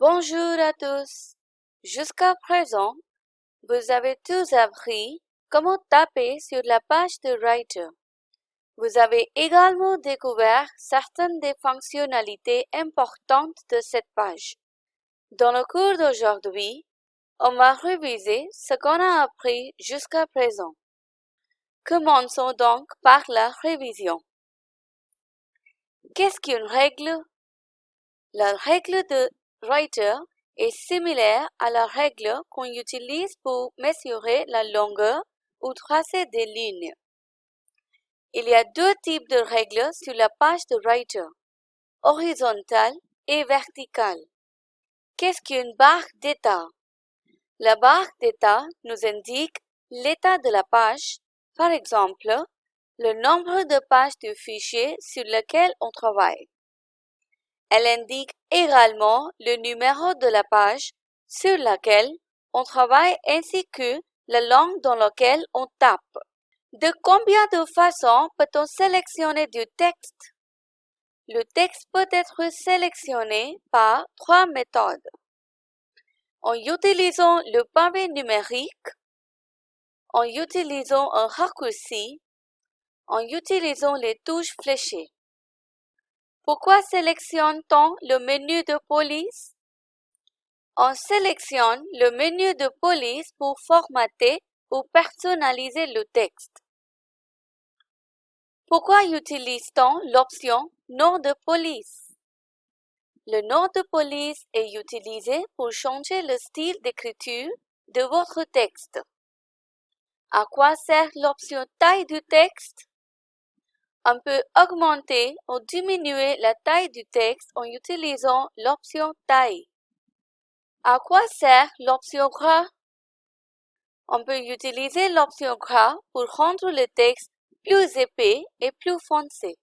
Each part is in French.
Bonjour à tous. Jusqu'à présent, vous avez tous appris comment taper sur la page de Writer. Vous avez également découvert certaines des fonctionnalités importantes de cette page. Dans le cours d'aujourd'hui, on va réviser ce qu'on a appris jusqu'à présent. Commençons donc par la révision. Qu'est-ce qu'une règle? La règle de Writer est similaire à la règle qu'on utilise pour mesurer la longueur ou tracer des lignes. Il y a deux types de règles sur la page de Writer, horizontale et verticale. Qu'est-ce qu'une barre d'état? La barre d'état nous indique l'état de la page, par exemple, le nombre de pages du fichier sur lequel on travaille. Elle indique également le numéro de la page sur laquelle on travaille ainsi que la langue dans laquelle on tape. De combien de façons peut-on sélectionner du texte? Le texte peut être sélectionné par trois méthodes. En utilisant le pavé numérique, en utilisant un raccourci, en utilisant les touches fléchées. Pourquoi sélectionne-t-on le menu de police? On sélectionne le menu de police pour formater ou personnaliser le texte. Pourquoi utilise-t-on l'option Nom de police? Le nom de police est utilisé pour changer le style d'écriture de votre texte. À quoi sert l'option Taille du texte? On peut augmenter ou diminuer la taille du texte en utilisant l'option Taille. À quoi sert l'option Gras? On peut utiliser l'option Gras pour rendre le texte plus épais et plus foncé.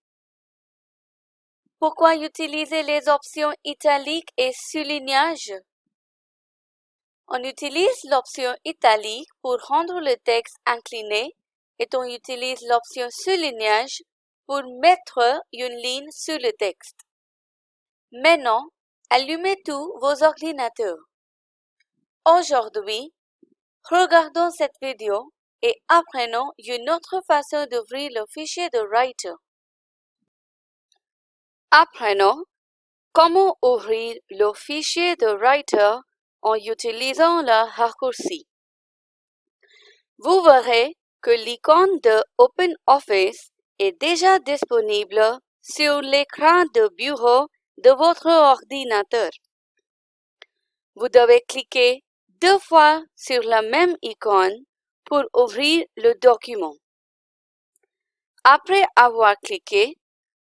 Pourquoi utiliser les options italique et soulignage? On utilise l'option italique pour rendre le texte incliné et on utilise l'option soulignage pour mettre une ligne sur le texte. Maintenant, allumez tous vos ordinateurs. Aujourd'hui, regardons cette vidéo et apprenons une autre façon d'ouvrir le fichier de Writer. Apprenons comment ouvrir le fichier de Writer en utilisant le raccourci. Vous verrez que l'icône de OpenOffice est déjà disponible sur l'écran de bureau de votre ordinateur. Vous devez cliquer deux fois sur la même icône pour ouvrir le document. Après avoir cliqué,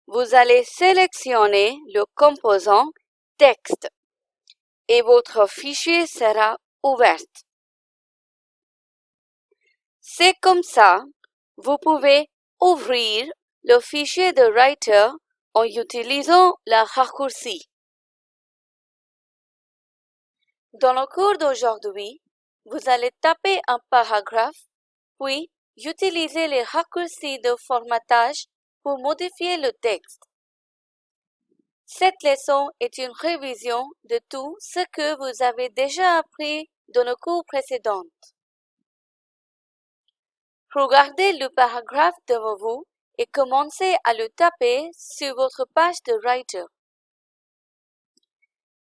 vous allez sélectionner le composant Texte et votre fichier sera ouvert. C'est comme ça, vous pouvez ouvrir le fichier de Writer en utilisant la raccourci. Dans le cours d'aujourd'hui, vous allez taper un paragraphe, puis utiliser les raccourcis de formatage pour modifier le texte. Cette leçon est une révision de tout ce que vous avez déjà appris dans le cours précédent. Regardez le paragraphe devant vous et commencez à le taper sur votre page de Writer.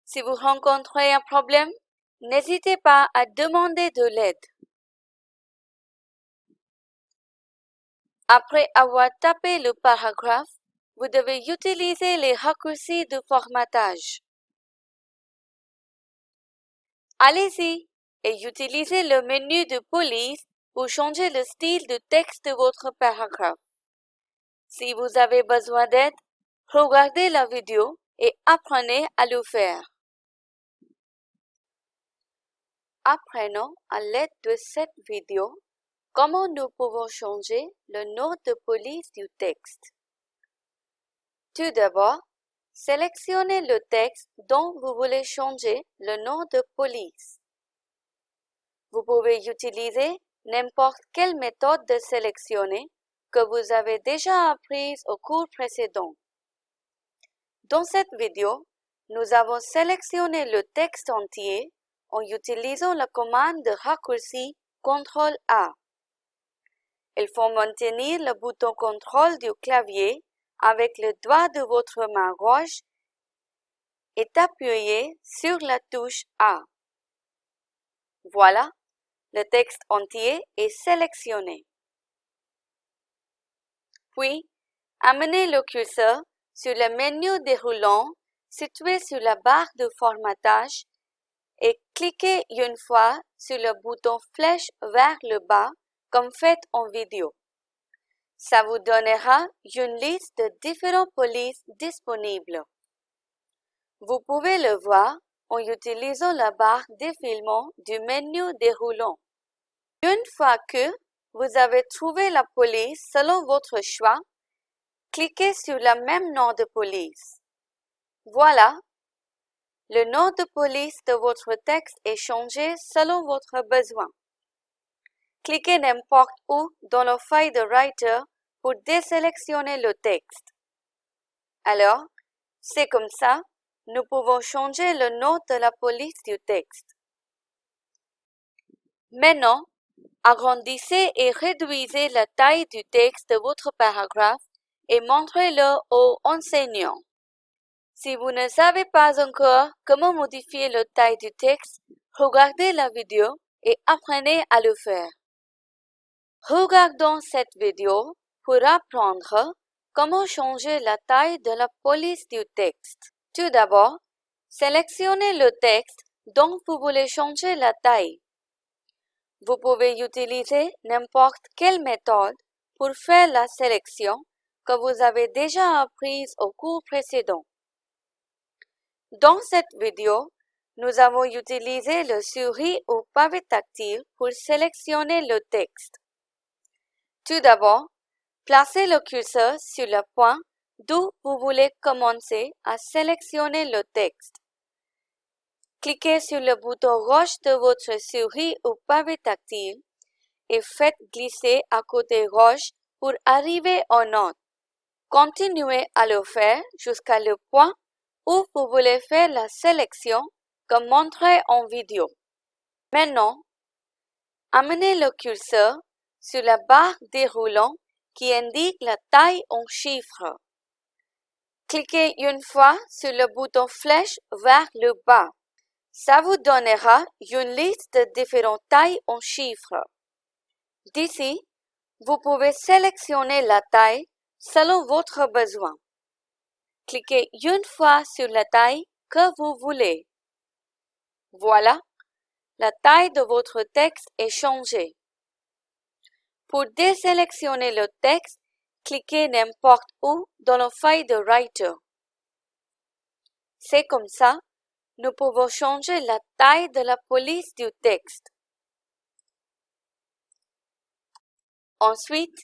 Si vous rencontrez un problème, n'hésitez pas à demander de l'aide. Après avoir tapé le paragraphe, vous devez utiliser les raccourcis de formatage. Allez-y et utilisez le menu de police pour changer le style de texte de votre paragraphe. Si vous avez besoin d'aide, regardez la vidéo et apprenez à le faire. Apprenons à l'aide de cette vidéo comment nous pouvons changer le nom de police du texte. Tout d'abord, sélectionnez le texte dont vous voulez changer le nom de police. Vous pouvez utiliser n'importe quelle méthode de sélectionner que vous avez déjà apprise au cours précédent. Dans cette vidéo, nous avons sélectionné le texte entier en utilisant la commande de raccourci CTRL A. Il faut maintenir le bouton contrôle du clavier avec le doigt de votre main gauche et appuyer sur la touche A. Voilà, le texte entier est sélectionné. Puis, amenez le curseur sur le menu déroulant situé sur la barre de formatage et cliquez une fois sur le bouton flèche vers le bas comme fait en vidéo. Ça vous donnera une liste de différentes polices disponibles. Vous pouvez le voir en utilisant la barre défilement du menu déroulant. Une fois que vous avez trouvé la police selon votre choix, cliquez sur le même nom de police. Voilà, le nom de police de votre texte est changé selon votre besoin. Cliquez n'importe où dans la feuille de Writer pour désélectionner le texte. Alors, c'est comme ça, nous pouvons changer le nom de la police du texte. Maintenant, agrandissez et réduisez la taille du texte de votre paragraphe et montrez-le aux enseignants. Si vous ne savez pas encore comment modifier la taille du texte, regardez la vidéo et apprenez à le faire. Regardons cette vidéo pour apprendre comment changer la taille de la police du texte. Tout d'abord, sélectionnez le texte dont vous voulez changer la taille. Vous pouvez utiliser n'importe quelle méthode pour faire la sélection que vous avez déjà apprise au cours précédent. Dans cette vidéo, nous avons utilisé le souris ou pavé tactile pour sélectionner le texte. Tout d'abord, placez le curseur sur le point d'où vous voulez commencer à sélectionner le texte. Cliquez sur le bouton gauche de votre souris ou pavé tactile et faites glisser à côté gauche pour arriver en note. Continuez à le faire jusqu'à le point où vous voulez faire la sélection comme montré en vidéo. Maintenant, amenez le curseur sur la barre déroulant qui indique la taille en chiffres. Cliquez une fois sur le bouton flèche vers le bas. Ça vous donnera une liste de différentes tailles en chiffres. D'ici, vous pouvez sélectionner la taille selon votre besoin. Cliquez une fois sur la taille que vous voulez. Voilà, la taille de votre texte est changée. Pour désélectionner le texte, cliquez n'importe où dans la feuille de Writer. C'est comme ça, nous pouvons changer la taille de la police du texte. Ensuite,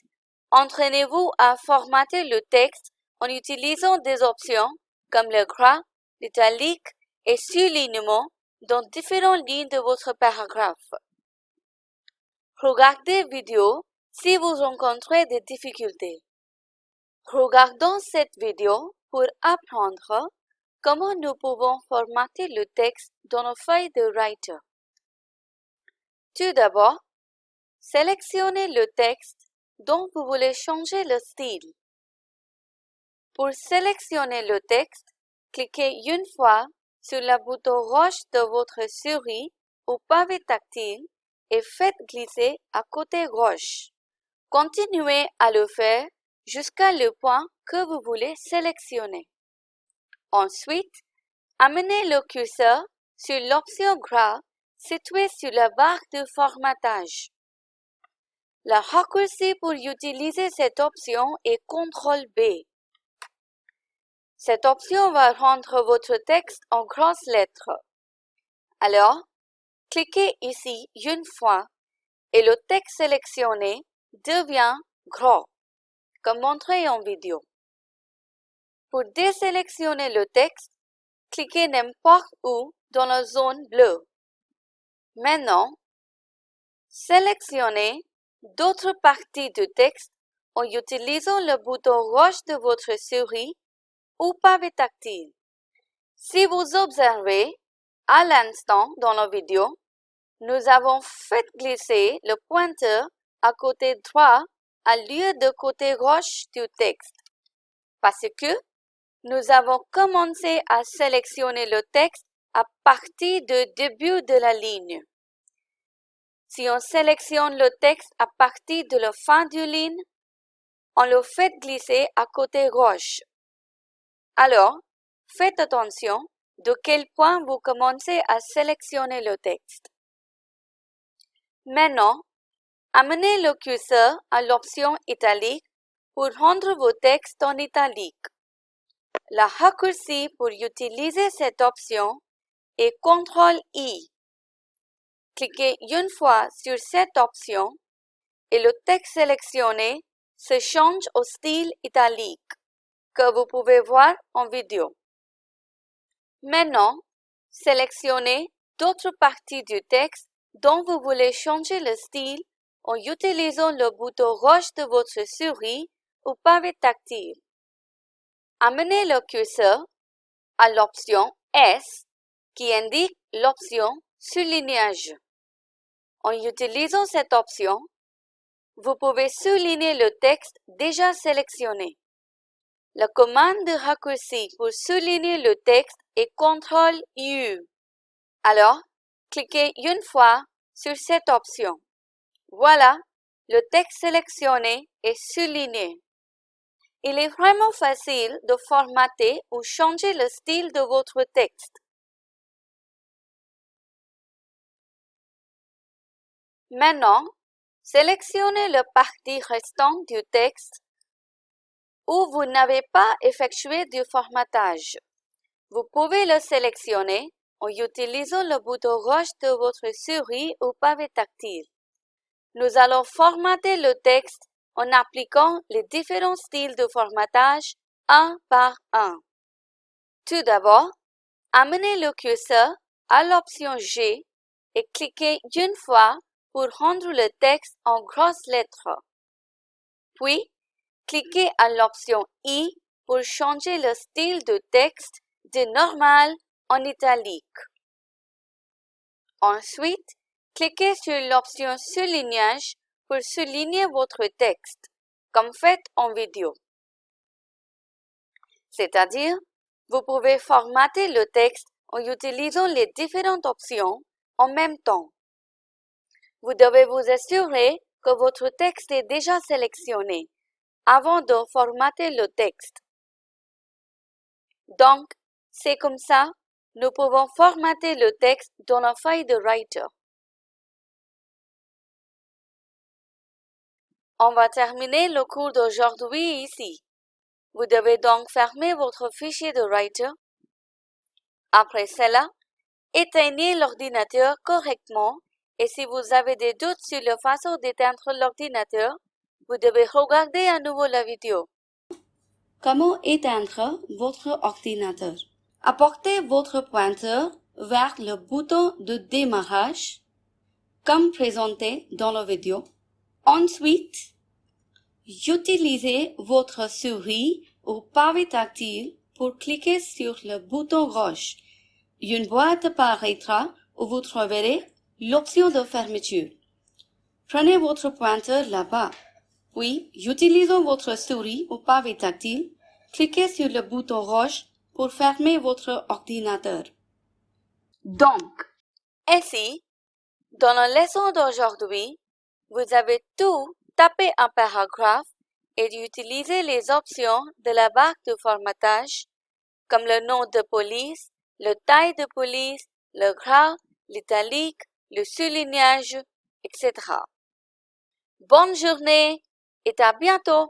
entraînez-vous à formater le texte en utilisant des options comme le gras, l'italique et surlignement dans différentes lignes de votre paragraphe. Regardez vidéo si vous rencontrez des difficultés. Regardons cette vidéo pour apprendre comment nous pouvons formater le texte dans nos feuilles de Writer? Tout d'abord, sélectionnez le texte dont vous voulez changer le style. Pour sélectionner le texte, cliquez une fois sur le bouton gauche de votre souris ou pavé tactile et faites glisser à côté gauche. Continuez à le faire jusqu'à le point que vous voulez sélectionner. Ensuite, amenez le curseur sur l'option gras située sur la barre de formatage. Le raccourci pour utiliser cette option est CTRL B. Cette option va rendre votre texte en grosses lettres. Alors, cliquez ici une fois et le texte sélectionné devient gros, comme montré en vidéo. Pour désélectionner le texte, cliquez n'importe où dans la zone bleue. Maintenant, sélectionnez d'autres parties du texte en utilisant le bouton gauche de votre souris ou pavé tactile. Si vous observez, à l'instant dans la vidéo, nous avons fait glisser le pointeur à côté droit à lieu de côté gauche du texte parce que nous avons commencé à sélectionner le texte à partir du début de la ligne. Si on sélectionne le texte à partir de la fin du ligne, on le fait glisser à côté gauche. Alors, faites attention de quel point vous commencez à sélectionner le texte. Maintenant, amenez le curseur à l'option italique pour rendre vos textes en italique. La raccourci pour utiliser cette option est CTRL-I. Cliquez une fois sur cette option et le texte sélectionné se change au style italique que vous pouvez voir en vidéo. Maintenant, sélectionnez d'autres parties du texte dont vous voulez changer le style en utilisant le bouton rouge de votre souris ou pavé tactile. Amenez le curseur à l'option S qui indique l'option Soulignage. En utilisant cette option, vous pouvez souligner le texte déjà sélectionné. La commande de raccourci pour souligner le texte est CTRL-U. Alors, cliquez une fois sur cette option. Voilà, le texte sélectionné est souligné. Il est vraiment facile de formater ou changer le style de votre texte. Maintenant, sélectionnez le partie restante du texte où vous n'avez pas effectué du formatage. Vous pouvez le sélectionner en utilisant le bouton rouge de votre souris ou pavé tactile. Nous allons formater le texte en appliquant les différents styles de formatage un par un. Tout d'abord, amenez le curseur à l'option G et cliquez une fois pour rendre le texte en grosses lettres. Puis, cliquez à l'option I pour changer le style de texte de normal en italique. Ensuite, cliquez sur l'option Soulignage pour souligner votre texte, comme fait en vidéo. C'est-à-dire, vous pouvez formater le texte en utilisant les différentes options en même temps. Vous devez vous assurer que votre texte est déjà sélectionné avant de formater le texte. Donc, c'est comme ça, nous pouvons formater le texte dans la feuille de Writer. On va terminer le cours d'aujourd'hui ici. Vous devez donc fermer votre fichier de Writer. Après cela, éteignez l'ordinateur correctement et si vous avez des doutes sur la façon d'éteindre l'ordinateur, vous devez regarder à nouveau la vidéo. Comment éteindre votre ordinateur? Apportez votre pointeur vers le bouton de démarrage, comme présenté dans la vidéo. Ensuite, Utilisez votre souris ou pavé tactile pour cliquer sur le bouton rouge. Une boîte apparaîtra où vous trouverez l'option de fermeture. Prenez votre pointeur là-bas. Puis, utilisant votre souris ou pavé tactile, cliquez sur le bouton rouge pour fermer votre ordinateur. Donc, ainsi, dans la leçon d'aujourd'hui, vous avez tout Tapez un paragraphe et d'utiliser les options de la barre de formatage comme le nom de police, le taille de police, le gras, l'italique, le soulignage, etc. Bonne journée et à bientôt!